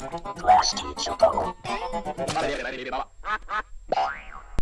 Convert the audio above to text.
Last teacher, you.